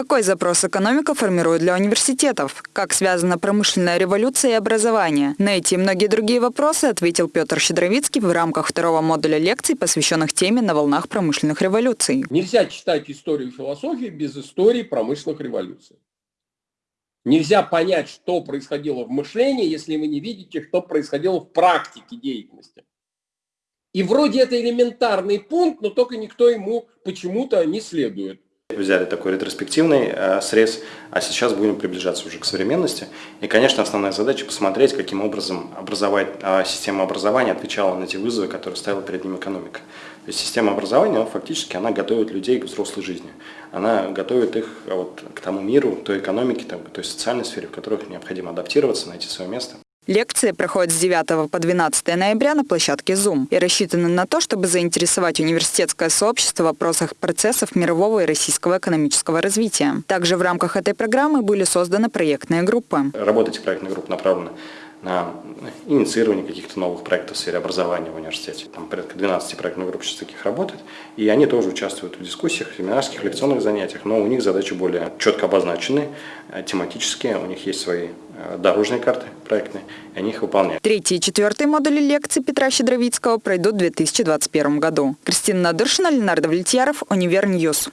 Какой запрос экономика формирует для университетов? Как связана промышленная революция и образование? На эти и многие другие вопросы ответил Петр Щедровицкий в рамках второго модуля лекций, посвященных теме «На волнах промышленных революций». Нельзя читать историю философии без истории промышленных революций. Нельзя понять, что происходило в мышлении, если вы не видите, что происходило в практике деятельности. И вроде это элементарный пункт, но только никто ему почему-то не следует. Взяли такой ретроспективный э, срез, а сейчас будем приближаться уже к современности. И, конечно, основная задача посмотреть, каким образом образовать, э, система образования отвечала на те вызовы, которые ставила перед ним экономика. То есть система образования, фактически, она готовит людей к взрослой жизни. Она готовит их а, вот, к тому миру, той экономике, той социальной сфере, в которых необходимо адаптироваться, найти свое место. Лекции проходят с 9 по 12 ноября на площадке Zoom и рассчитаны на то, чтобы заинтересовать университетское сообщество в вопросах процессов мирового и российского экономического развития. Также в рамках этой программы были созданы проектные группы. Работа этих проектных групп направлена на инициирование каких-то новых проектов в сфере образования в университете. Там порядка 12 проектных групп сейчас таких работает, и они тоже участвуют в дискуссиях, семинарских, лекционных занятиях, но у них задачи более четко обозначены, э, тематические, у них есть свои э, дорожные карты проектные, и они их выполняют. Третий и четвертый модули лекций Петра Щедровицкого пройдут в 2021 году. Кристина Надыршина, Ленар Давлетьяров, Univer News.